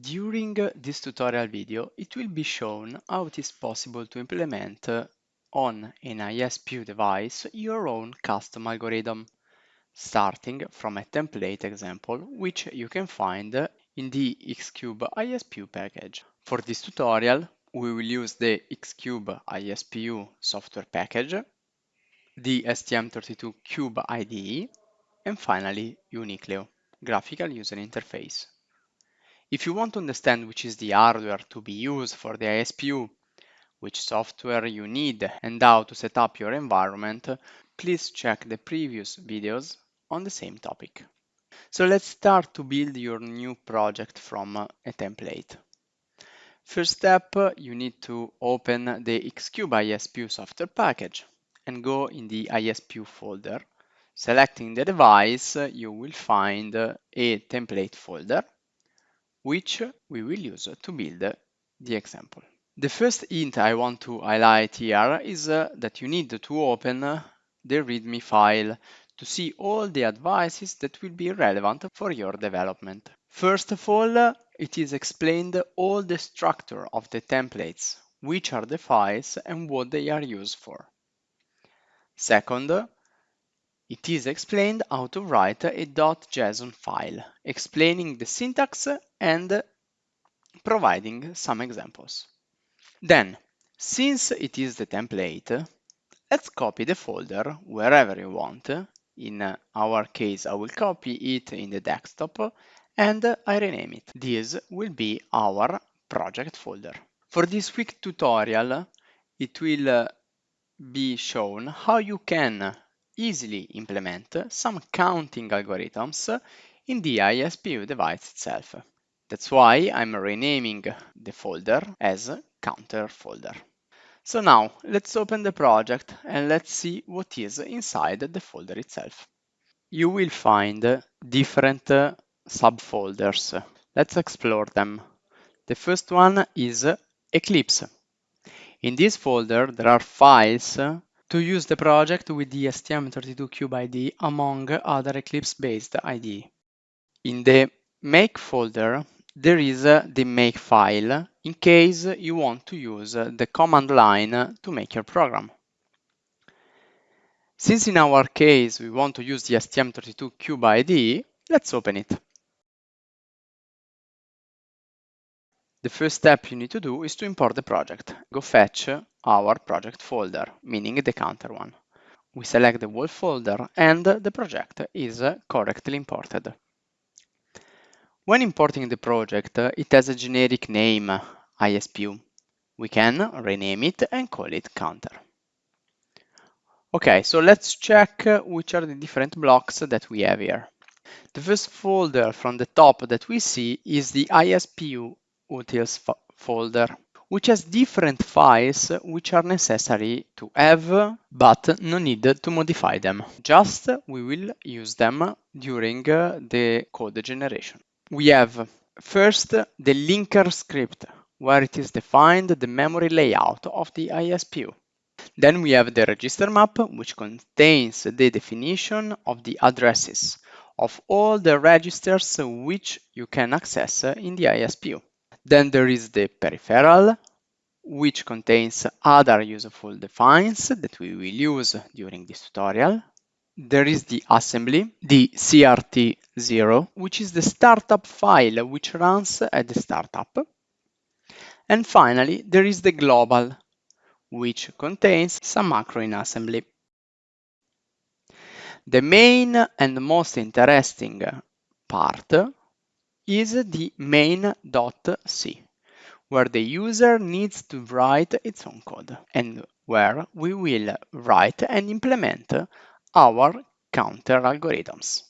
During this tutorial video, it will be shown how it is possible to implement uh, on an ISPU device your own custom algorithm, starting from a template example which you can find in the Xcube ISPU package. For this tutorial, we will use the Xcube ISPU software package, the STM32Cube IDE, and finally Unicleo, graphical user interface. If you want to understand which is the hardware to be used for the ISPU, which software you need and how to set up your environment, please check the previous videos on the same topic. So let's start to build your new project from a template. First step, you need to open the Xcube ISPU software package and go in the ISPU folder. Selecting the device, you will find a template folder which we will use to build the example. The first hint I want to highlight here is uh, that you need to open uh, the README file to see all the advices that will be relevant for your development. First of all, uh, it is explained all the structure of the templates, which are the files and what they are used for. Second, uh, it is explained how to write a .json file, explaining the syntax and providing some examples. Then, since it is the template, let's copy the folder wherever you want. In our case, I will copy it in the desktop and I rename it. This will be our project folder. For this quick tutorial, it will be shown how you can easily implement some counting algorithms in the ISPU device itself. That's why I'm renaming the folder as counter folder. So now let's open the project and let's see what is inside the folder itself. You will find different subfolders. Let's explore them. The first one is Eclipse. In this folder, there are files to use the project with the STM32Cube IDE among other Eclipse-based IDE. In the make folder, there is uh, the make file in case you want to use uh, the command line to make your program. Since in our case we want to use the STM32Cube IDE, let's open it. The first step you need to do is to import the project. Go fetch our project folder, meaning the counter one. We select the whole folder and the project is correctly imported. When importing the project, it has a generic name, ISPU. We can rename it and call it counter. Okay, so let's check which are the different blocks that we have here. The first folder from the top that we see is the ISPU utils folder, which has different files which are necessary to have, but no need to modify them. Just we will use them during uh, the code generation. We have first the linker script, where it is defined the memory layout of the ISPU. Then we have the register map, which contains the definition of the addresses of all the registers which you can access in the ISPU. Then there is the peripheral, which contains other useful defines that we will use during this tutorial. There is the assembly, the CRT0, which is the startup file which runs at the startup. And finally, there is the global, which contains some macro in assembly. The main and most interesting part is the main.c, where the user needs to write its own code and where we will write and implement our counter algorithms.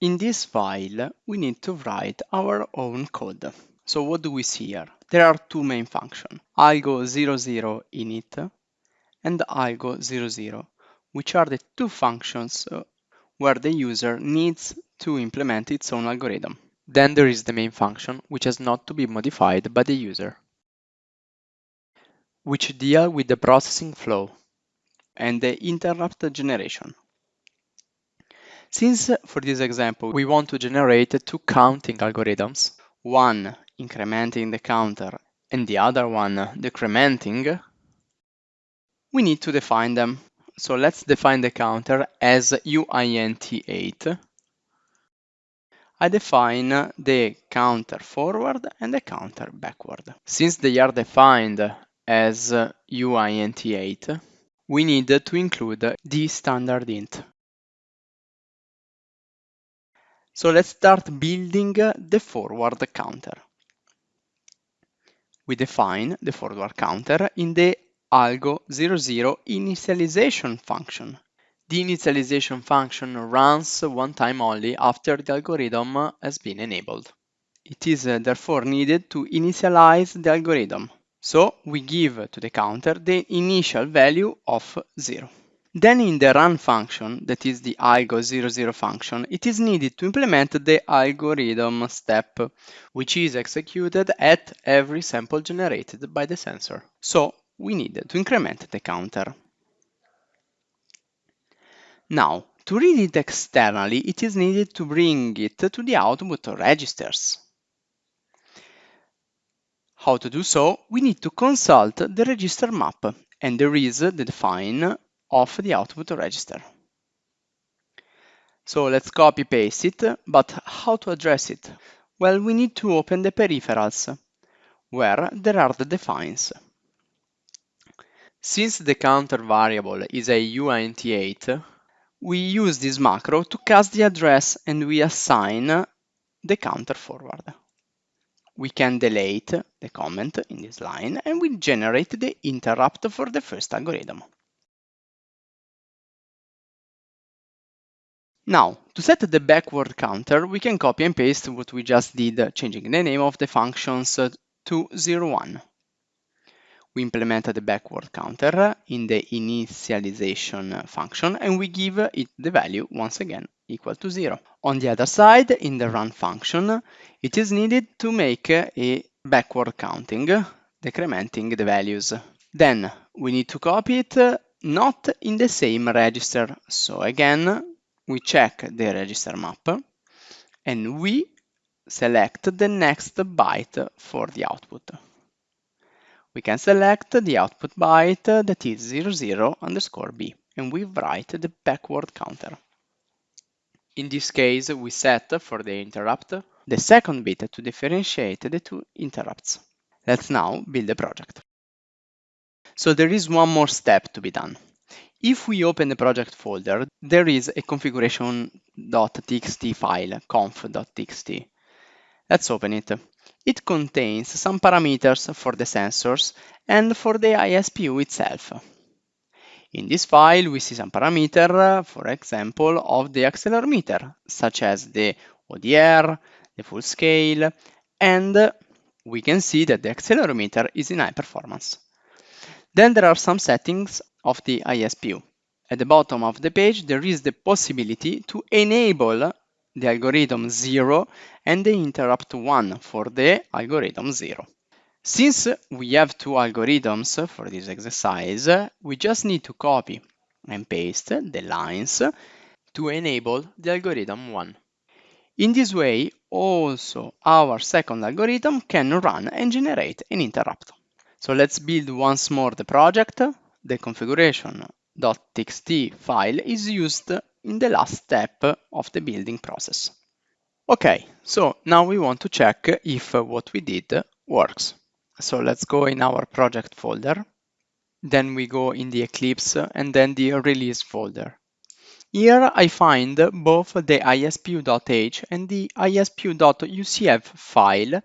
In this file, we need to write our own code. So what do we see here? There are two main functions, algo00 init and algo00, which are the two functions uh, where the user needs to implement its own algorithm. Then there is the main function, which has not to be modified by the user, which deal with the processing flow and the interrupt generation. Since for this example we want to generate two counting algorithms, one incrementing the counter and the other one decrementing, we need to define them. So let's define the counter as uint8. I define the counter forward and the counter backward. Since they are defined as uint8, we need to include the standard int. So let's start building the forward counter. We define the forward counter in the algo00 initialization function. The initialization function runs one time only after the algorithm has been enabled. It is uh, therefore needed to initialize the algorithm. So we give to the counter the initial value of 0. Then in the run function, that is the algo00 function, it is needed to implement the algorithm step, which is executed at every sample generated by the sensor. So we need to increment the counter. Now, to read it externally, it is needed to bring it to the output registers. How to do so? We need to consult the register map, and there is the define of the output register. So let's copy paste it, but how to address it? Well, we need to open the peripherals, where there are the defines. Since the counter variable is a uint8, we use this macro to cast the address and we assign the counter forward. We can delete the comment in this line and we generate the interrupt for the first algorithm. Now, to set the backward counter, we can copy and paste what we just did, changing the name of the functions to 01. We implement the backward counter in the initialization function and we give it the value once again equal to 0. On the other side, in the run function, it is needed to make a backward counting, decrementing the values. Then we need to copy it not in the same register. So again, we check the register map and we select the next byte for the output. We can select the output byte that is 00 underscore b and we write the backward counter. In this case, we set for the interrupt the second bit to differentiate the two interrupts. Let's now build the project. So there is one more step to be done. If we open the project folder, there is a configuration.txt file, conf.txt. Let's open it. It contains some parameters for the sensors and for the ISPU itself. In this file, we see some parameter, for example, of the accelerometer, such as the ODR, the full scale, and we can see that the accelerometer is in high performance. Then there are some settings of the ISPU. At the bottom of the page, there is the possibility to enable the algorithm 0 and the interrupt 1 for the algorithm 0. Since we have two algorithms for this exercise, we just need to copy and paste the lines to enable the algorithm 1. In this way, also our second algorithm can run and generate an interrupt. So let's build once more the project the configuration.txt file is used in the last step of the building process. Okay, so now we want to check if what we did works. So let's go in our project folder. Then we go in the Eclipse and then the release folder. Here I find both the ispu.h and the ispu.ucf file,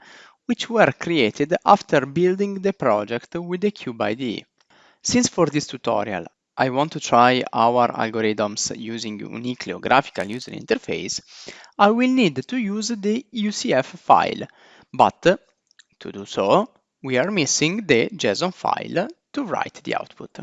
which were created after building the project with the Cube IDE. Since for this tutorial I want to try our algorithms using Unicleo graphical user interface, I will need to use the UCF file, but to do so, we are missing the JSON file to write the output.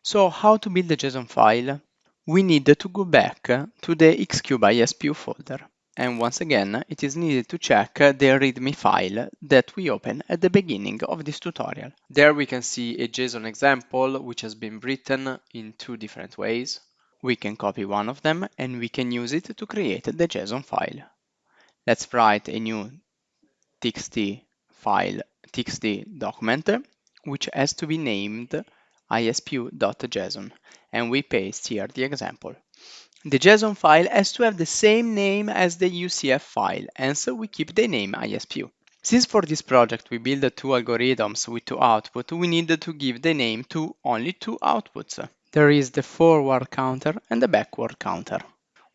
So how to build the JSON file? We need to go back to the Xcube ISPU folder. And once again, it is needed to check the README file that we opened at the beginning of this tutorial. There we can see a JSON example which has been written in two different ways. We can copy one of them and we can use it to create the JSON file. Let's write a new txt file, txt document, which has to be named ispu.json, and we paste here the example. The JSON file has to have the same name as the UCF file, and so we keep the name ISPU. Since for this project we build two algorithms with two outputs, we need to give the name to only two outputs. There is the forward counter and the backward counter.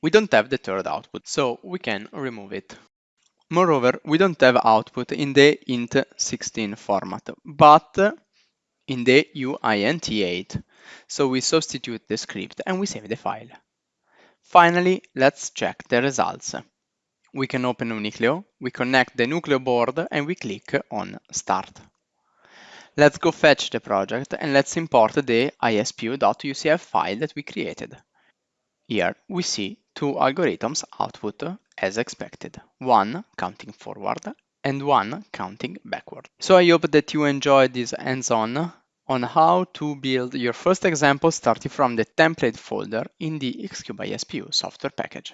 We don't have the third output, so we can remove it. Moreover, we don't have output in the int16 format, but in the uint8. So we substitute the script and we save the file. Finally, let's check the results. We can open Unicleo, we connect the Nucleo board and we click on Start. Let's go fetch the project and let's import the ispu.ucf file that we created. Here we see two algorithms output as expected, one counting forward and one counting backward. So I hope that you enjoyed this hands-on on how to build your first example starting from the template folder in the Xcube ISPU software package.